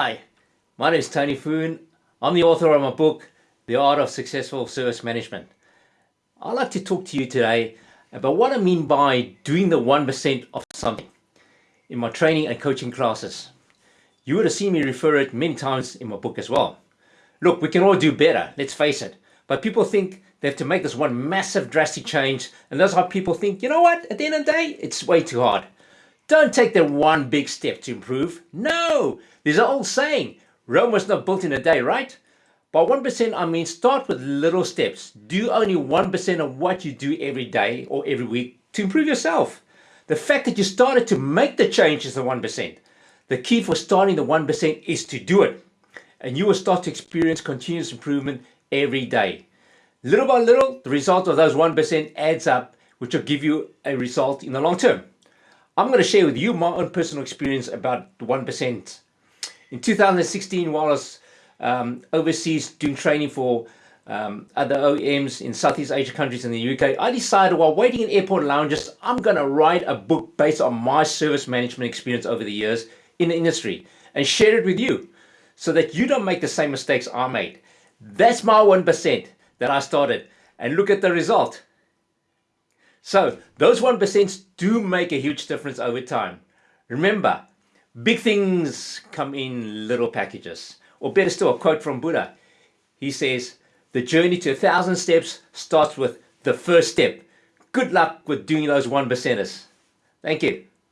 Hi, my name is Tony Foon. I'm the author of my book, The Art of Successful Service Management. I'd like to talk to you today about what I mean by doing the 1% of something in my training and coaching classes. You would have seen me refer it many times in my book as well. Look, we can all do better, let's face it. But people think they have to make this one massive drastic change and that's how people think, you know what, at the end of the day, it's way too hard. Don't take the one big step to improve. No, there's an old saying, Rome was not built in a day, right? By 1%, I mean start with little steps. Do only 1% of what you do every day or every week to improve yourself. The fact that you started to make the change is the 1%. The key for starting the 1% is to do it. And you will start to experience continuous improvement every day. Little by little, the result of those 1% adds up, which will give you a result in the long term. I'm going to share with you my own personal experience about the 1%. In 2016, while I was um, overseas doing training for um, other OEMs in Southeast Asia countries in the UK, I decided while waiting in airport lounges, I'm going to write a book based on my service management experience over the years in the industry and share it with you so that you don't make the same mistakes I made. That's my 1% that I started and look at the result. So those 1% do make a huge difference over time. Remember, big things come in little packages. Or better still, a quote from Buddha. He says, the journey to a thousand steps starts with the first step. Good luck with doing those one. Thank you.